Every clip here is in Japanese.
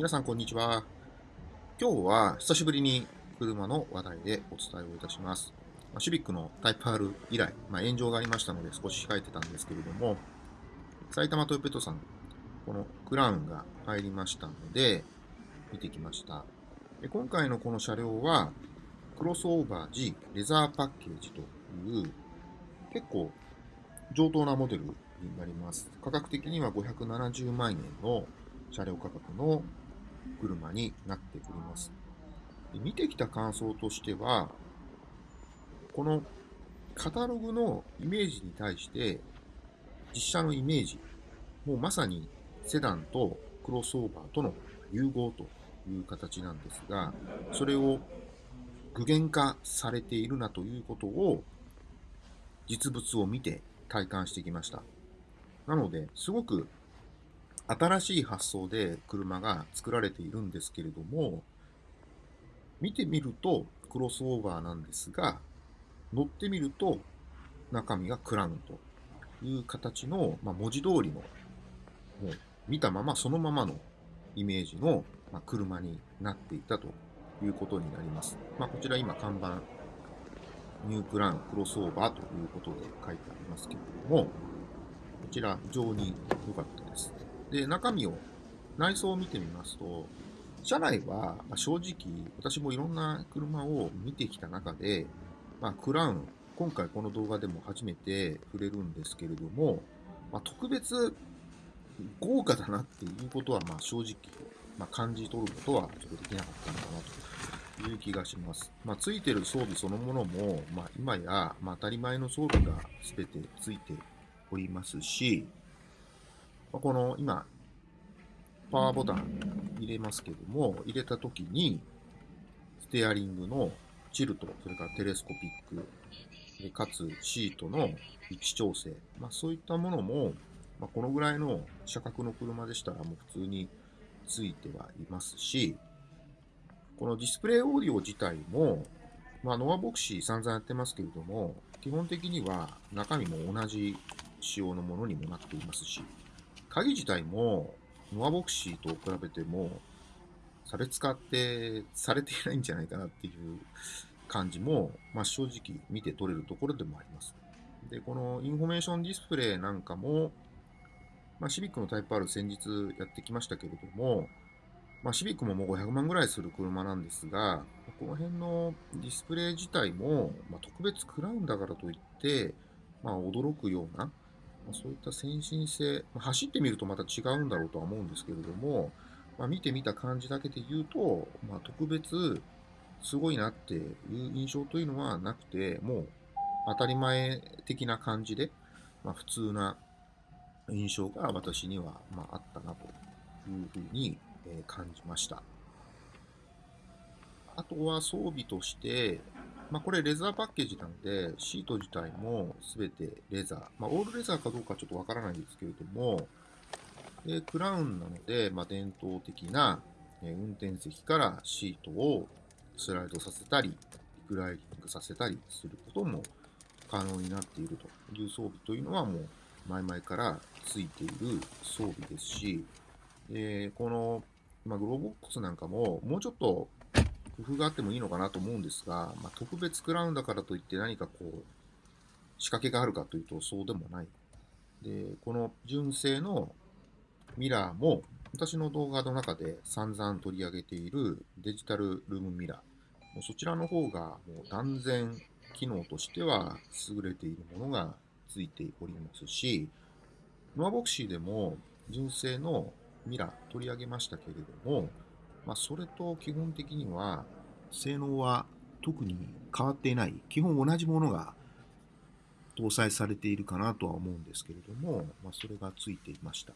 皆さんこんにちは。今日は久しぶりに車の話題でお伝えをいたします。まあシビックのタイプ R 以来、まあ、炎上がありましたので少し控えてたんですけれども、埼玉トヨペットさん、このクラウンが入りましたので、見てきました。で今回のこの車両は、クロスオーバー G レザーパッケージという、結構上等なモデルになります。価格的には570万円の車両価格の車になっております。で見てきた感想としては、このカタログのイメージに対して、実車のイメージ、もうまさにセダンとクロスオーバーとの融合という形なんですが、それを具現化されているなということを、実物を見て体感してきました。なので、すごく新しい発想で車が作られているんですけれども、見てみるとクロスオーバーなんですが、乗ってみると中身がクラウンという形の、まあ、文字通りの、もう見たままそのままのイメージの、ま、車になっていたということになります。まあ、こちら今看板、ニュークラウンクロスオーバーということで書いてありますけれども、こちら非常に良かったです。で、中身を、内装を見てみますと、車内はま正直、私もいろんな車を見てきた中で、まあ、クラウン、今回この動画でも初めて触れるんですけれども、まあ、特別豪華だなっていうことはまあ正直、まあ、感じ取ることはちょっとできなかったのかなという気がします。まあ、ついてる装備そのものも、まあ、今や、まあ、当たり前の装備が全てついておりますし、この今、パワーボタン入れますけども、入れたときに、ステアリングのチルト、それからテレスコピック、でかつシートの位置調整、まあ、そういったものも、まあ、このぐらいの車格の車でしたらもう普通についてはいますし、このディスプレイオーディオ自体も、まあ、ノアヴォクシー散々やってますけれども、基本的には中身も同じ仕様のものにもなっていますし、鍵自体もノアヴォクシーと比べても差別化ってされていないんじゃないかなっていう感じも、まあ、正直見て取れるところでもあります。で、このインフォメーションディスプレイなんかも、まあ、シビックのタイプ R 先日やってきましたけれども、まあ、シビックももう500万ぐらいする車なんですが、この辺のディスプレイ自体も、まあ、特別クラウンだからといって、まあ、驚くような、ま、そういった先進性、ま走ってみるとまた違うんだろうとは思うんですけれども、まあ、見てみた感じだけで言うと、まあ、特別すごいなっていう印象というのはなくて、もう当たり前的な感じで、まあ、普通な印象が私にはまああったなというふうに感じました。あとは装備として、まあ、これレザーパッケージなので、シート自体も全てレザー。まあ、オールレザーかどうかちょっとわからないんですけれども、でクラウンなので、まあ、伝統的な、運転席からシートをスライドさせたり、リクライニングさせたりすることも可能になっているという装備というのはもう前々からついている装備ですし、えこの、まあ、グローボックスなんかももうちょっと工夫があってもいいのかなと思うんですが、まあ、特別クラウンだからといって何かこう仕掛けがあるかというとそうでもない。で、この純正のミラーも私の動画の中で散々取り上げているデジタルルームミラー。もうそちらの方がもう断然機能としては優れているものがついておりますし、ノアボクシーでも純正のミラー取り上げましたけれども、まあ、それと基本的には性能は特に変わっていない。基本同じものが搭載されているかなとは思うんですけれども、まあ、それがついていました。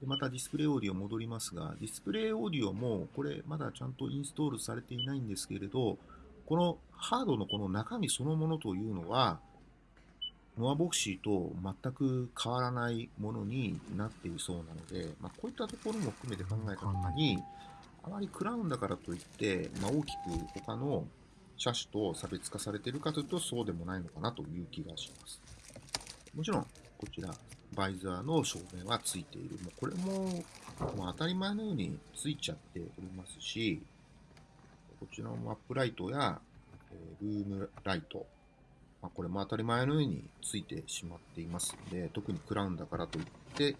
でまたディスプレイオーディオ戻りますが、ディスプレイオーディオもこれまだちゃんとインストールされていないんですけれど、このハードのこの中身そのものというのは、ノアボクシーと全く変わらないものになっているそうなので、まあ、こういったところも含めて考えたときに、あまりクラウンだからといって、まあ、大きく他の車種と差別化されているかというとそうでもないのかなという気がします。もちろん、こちら、バイザーの照明はついている。もうこれも、もう当たり前のようについちゃっておりますし、こちらのマップライトや、えルームライト、まあ、これも当たり前のようについてしまっていますので、特にクラウンだからといって、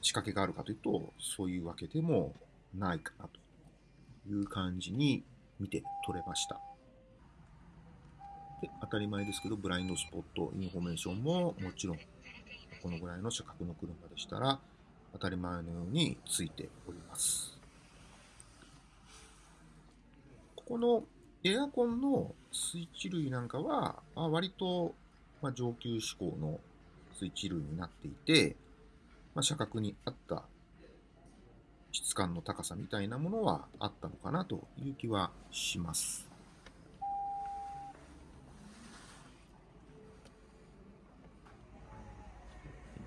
仕掛けがあるかというと、そういうわけでもないかなという感じに見て取れました。で当たり前ですけど、ブラインドスポット、インフォメーションももちろん、このぐらいの車格の車でしたら、当たり前のようについております。ここのエアコンのスイッチ類なんかは、あ割と、ま上級志向のスイッチ類になっていて、まあ、車格に合った質感の高さみたいなものはあったのかなという気はします。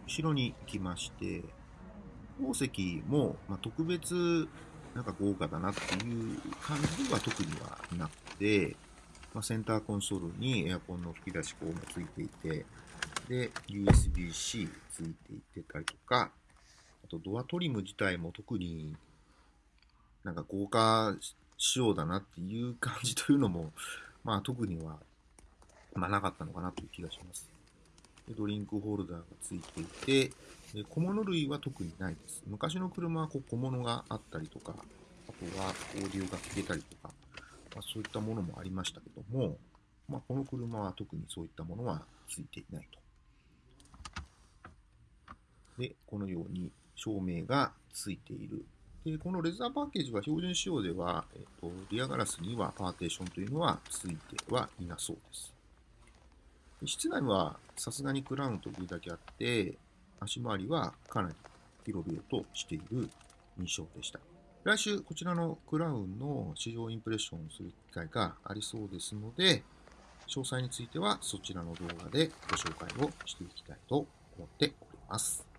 後ろに行きまして、宝石も、まあ、特別なんか豪華だなっていう感じは特にはなくて、まあ、センターコンソールにエアコンの吹き出し口もついていて、で、USB-C ついていってたりとか、あとドアトリム自体も特になんか豪華仕様だなっていう感じというのも、まあ特には、まあなかったのかなという気がします。でドリンクホルダーがついていて、で小物類は特にないです。昔の車はこう小物があったりとか、あとはオーディオが聞けたりとか、まあ、そういったものもありましたけども、まあ、この車は特にそういったものはついていないと。で、このように照明がついている。で、このレザーパッケージは標準仕様では、えっと、リアガラスにはパーテーションというのはついてはいなそうです。室内はさすがにクラウンというだけあって、足回りはかなり広々としている印象でした。来週、こちらのクラウンの試乗インプレッションをする機会がありそうですので、詳細についてはそちらの動画でご紹介をしていきたいと思っております。